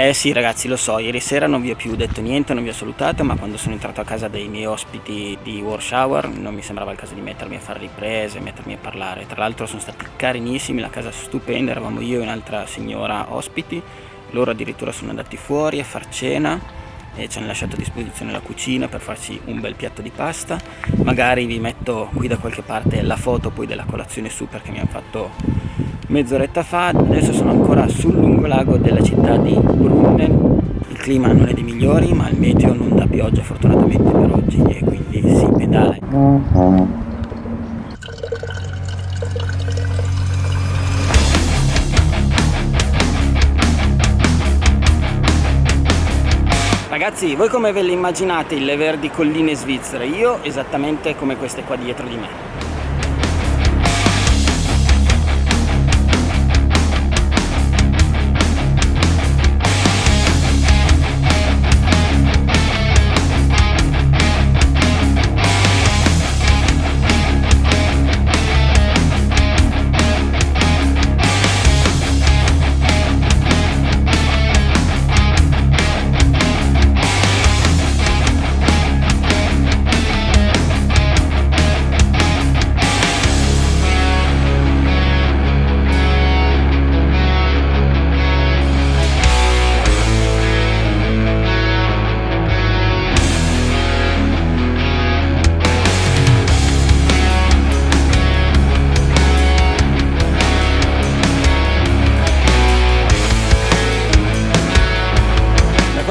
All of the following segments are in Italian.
Eh sì ragazzi lo so, ieri sera non vi ho più detto niente, non vi ho salutato, ma quando sono entrato a casa dei miei ospiti di Warshower non mi sembrava il caso di mettermi a fare riprese, mettermi a parlare. Tra l'altro sono stati carinissimi, la casa stupenda, eravamo io e un'altra signora ospiti, loro addirittura sono andati fuori a far cena e ci hanno lasciato a disposizione la cucina per farci un bel piatto di pasta. Magari vi metto qui da qualche parte la foto poi della colazione su perché mi hanno fatto mezz'oretta fa adesso sono ancora sul lungolago della città di Brunnen il clima non è dei migliori ma il meteo non dà pioggia fortunatamente per oggi e quindi si pedala Ragazzi, voi come ve le immaginate le verdi colline svizzere? Io esattamente come queste qua dietro di me.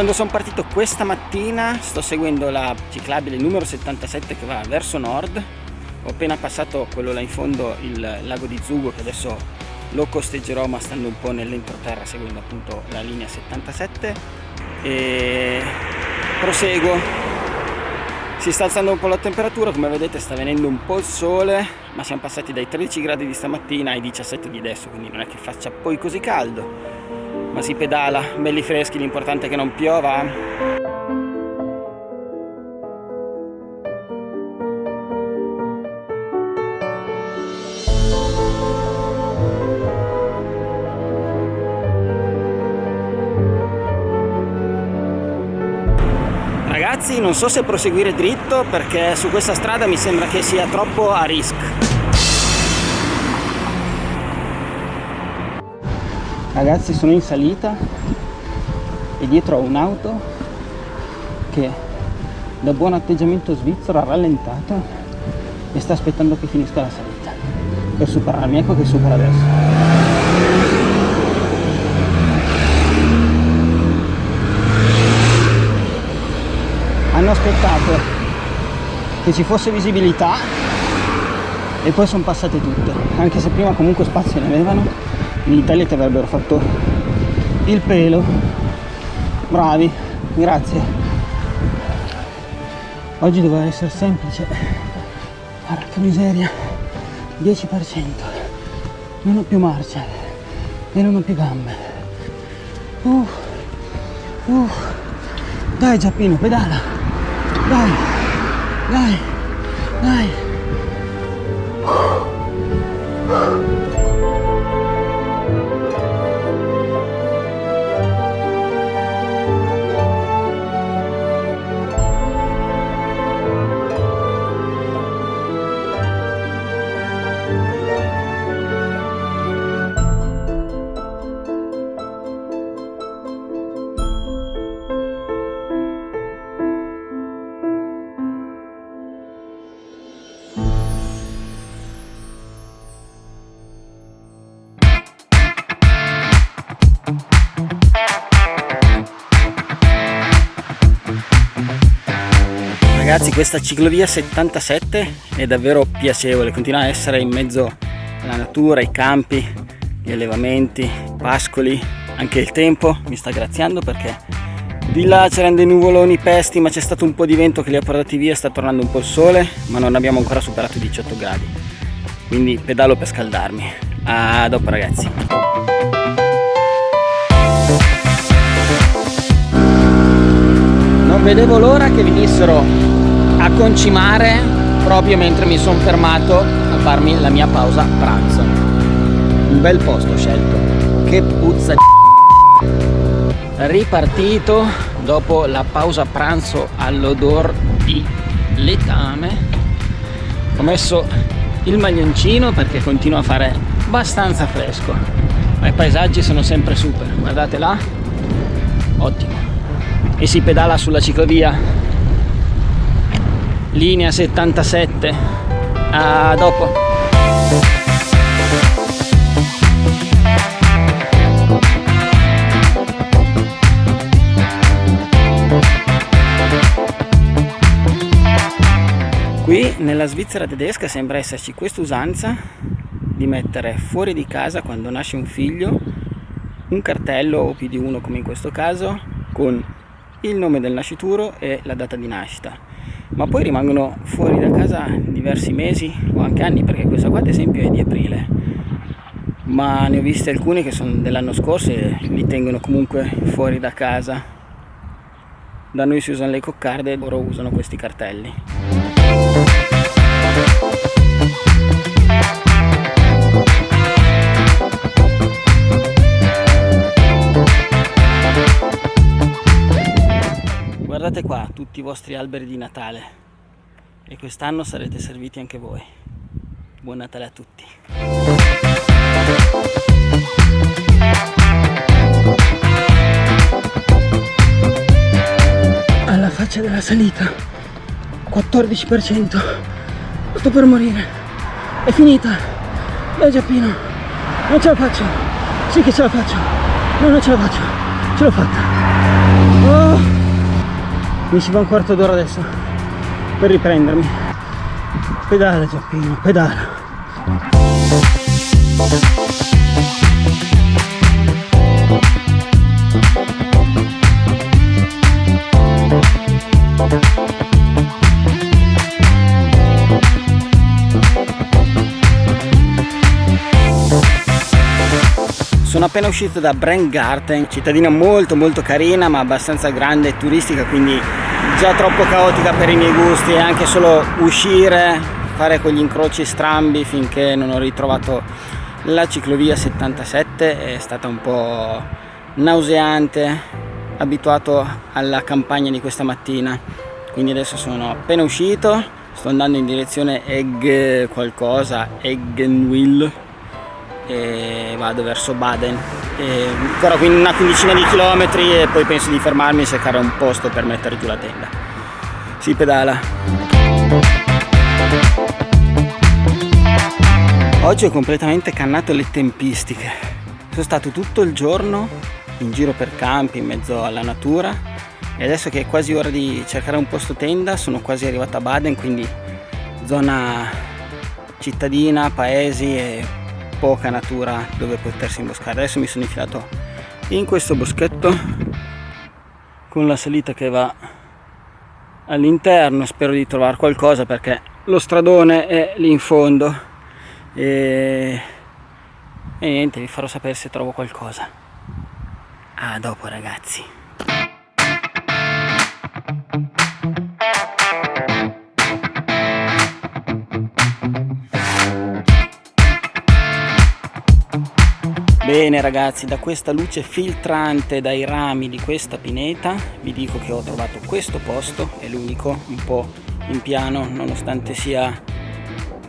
Quando sono partito questa mattina sto seguendo la ciclabile numero 77 che va verso nord. Ho appena passato quello là in fondo il lago di Zugo che adesso lo costeggerò ma stando un po' nell'entroterra seguendo appunto la linea 77 e proseguo. Si sta alzando un po' la temperatura come vedete sta venendo un po' il sole ma siamo passati dai 13 gradi di stamattina ai 17 di adesso quindi non è che faccia poi così caldo ma si pedala, belli freschi, l'importante è che non piova. Ragazzi non so se proseguire dritto perché su questa strada mi sembra che sia troppo a rischio ragazzi sono in salita e dietro ho un'auto che da buon atteggiamento svizzero ha rallentato e sta aspettando che finisca la salita. Per superarmi ecco che supera adesso. Hanno aspettato che ci fosse visibilità e poi sono passate tutte anche se prima comunque spazio ne avevano in Italia ti avrebbero fatto il pelo. Bravi grazie. Oggi doveva essere semplice. Porca miseria. 10% non ho più marcia e non ho più gambe. Uh, uh. dai Giappino pedala. Dai dai dai Ragazzi questa ciclovia 77 è davvero piacevole, continua a essere in mezzo alla natura, ai campi, gli allevamenti, pascoli, anche il tempo mi sta graziando perché di là c'erano dei nuvoloni pesti ma c'è stato un po' di vento che li ha portati via, sta tornando un po' il sole ma non abbiamo ancora superato i 18 gradi. Quindi pedalo per scaldarmi. A dopo ragazzi. Vedevo l'ora che venissero concimare proprio mentre mi sono fermato a farmi la mia pausa pranzo. Un bel posto scelto. Che puzza di ripartito dopo la pausa pranzo all'odor di letame ho messo il maglioncino perché continua a fare abbastanza fresco. Ma i paesaggi sono sempre super. Guardate là. Ottimo. E si pedala sulla ciclovia linea 77 a dopo. Qui nella Svizzera tedesca sembra esserci questa usanza di mettere fuori di casa quando nasce un figlio un cartello o più di uno come in questo caso con il nome del nascituro e la data di nascita ma poi rimangono fuori da casa diversi mesi o anche anni perché questa qua ad esempio è di aprile. Ma ne ho viste alcune che sono dell'anno scorso e li tengono comunque fuori da casa. Da noi si usano le coccarde loro usano questi cartelli Guardate qua tutti i vostri alberi di Natale. E quest'anno sarete serviti anche voi. Buon Natale a tutti! Alla faccia della salita. 14% sto per morire. È finita. Dai Giappino. Non ce la faccio. Sì che ce la faccio. No non ce la faccio. Ce l'ho fatta. Oh. Mi ci va un quarto d'ora adesso. Per riprendermi. Pedala Giappino pedala Sono appena uscito da Brandgarten, cittadina molto molto carina ma abbastanza grande e turistica quindi già troppo caotica per i miei gusti. E anche solo uscire, fare quegli incroci strambi finché non ho ritrovato la ciclovia 77 è stata un po' nauseante, abituato alla campagna di questa mattina. Quindi adesso sono appena uscito, sto andando in direzione Egg qualcosa, Eggenwill e vado verso Baden. E ancora una quindicina di chilometri e poi penso di fermarmi e cercare un posto per mettere giù la tenda. Si pedala. Oggi ho completamente cannato le tempistiche. Sono stato tutto il giorno in giro per campi in mezzo alla natura e adesso che è quasi ora di cercare un posto tenda sono quasi arrivato a Baden quindi zona cittadina, paesi e poca natura dove potersi imboscare. Adesso mi sono infilato in questo boschetto con la salita che va all'interno. Spero di trovare qualcosa perché lo stradone è lì in fondo. E, e niente vi farò sapere se trovo qualcosa. A dopo ragazzi Bene ragazzi, da questa luce filtrante dai rami di questa pineta vi dico che ho trovato questo posto, è l'unico, un po' in piano, nonostante sia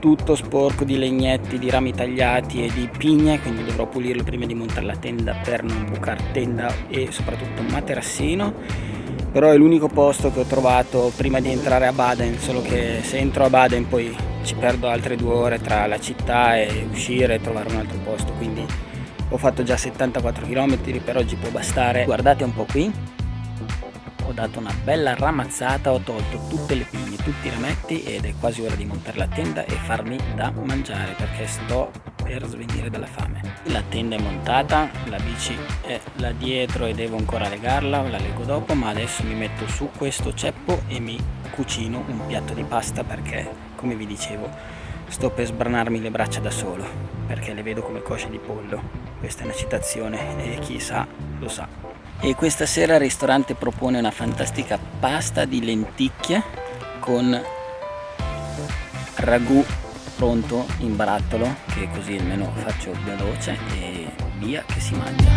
tutto sporco di legnetti, di rami tagliati e di pigne, quindi dovrò pulirlo prima di montare la tenda per non bucare tenda e soprattutto materassino. Però è l'unico posto che ho trovato prima di entrare a Baden, solo che se entro a Baden poi ci perdo altre due ore tra la città e uscire e trovare un altro posto, quindi ho fatto già 74 km per oggi può bastare. Guardate un po' qui. Ho dato una bella ramazzata ho tolto tutte le pigne tutti i rametti ed è quasi ora di montare la tenda e farmi da mangiare perché sto per svenire dalla fame. La tenda è montata la bici è là dietro e devo ancora legarla la leggo dopo ma adesso mi metto su questo ceppo e mi cucino un piatto di pasta perché come vi dicevo sto per sbranarmi le braccia da solo perché le vedo come cosce di pollo. Questa è una citazione e chi sa lo sa. E questa sera il ristorante propone una fantastica pasta di lenticchie con ragù pronto in barattolo che così almeno faccio veloce e via che si mangia